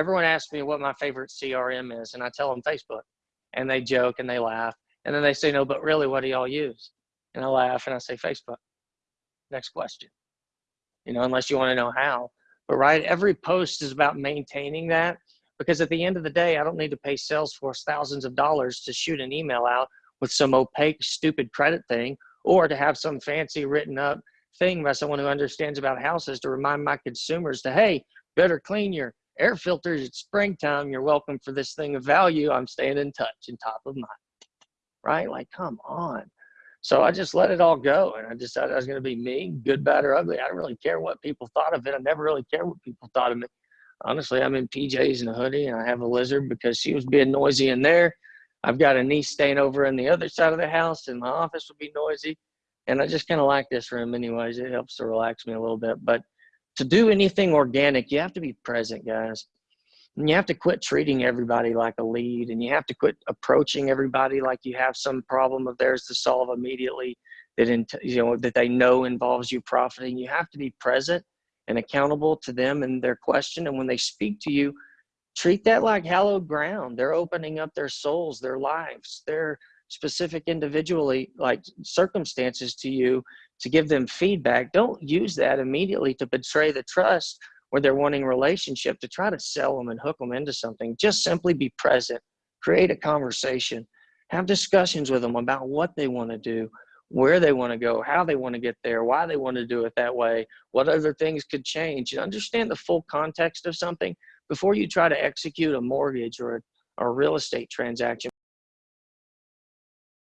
everyone asks me what my favorite CRM is, and I tell them Facebook, and they joke and they laugh, and then they say, no, but really, what do y'all use? And I laugh and I say, Facebook. Next question. You know, unless you want to know how. But right, every post is about maintaining that because at the end of the day, I don't need to pay Salesforce thousands of dollars to shoot an email out with some opaque, stupid credit thing or to have some fancy written up thing by someone who understands about houses to remind my consumers to, hey, better clean your air filters. It's springtime. You're welcome for this thing of value. I'm staying in touch and top of mind. Right? Like, come on. So I just let it all go. And I decided I was going to be me, good, bad, or ugly. I don't really care what people thought of it. I never really cared what people thought of me. Honestly, I'm in PJs and a hoodie and I have a lizard because she was being noisy in there. I've got a niece staying over in the other side of the house and my office would be noisy. And I just kind of like this room anyways. It helps to relax me a little bit. But to do anything organic, you have to be present, guys. And you have to quit treating everybody like a lead and you have to quit approaching everybody like you have some problem of theirs to solve immediately that in, you know that they know involves you profiting. You have to be present and accountable to them and their question. And when they speak to you, treat that like hallowed ground. They're opening up their souls, their lives, their specific individually like circumstances to you to give them feedback. Don't use that immediately to betray the trust where they're wanting relationship to try to sell them and hook them into something. Just simply be present, create a conversation, have discussions with them about what they want to do, where they want to go, how they want to get there, why they want to do it that way, what other things could change. You understand the full context of something before you try to execute a mortgage or a, a real estate transaction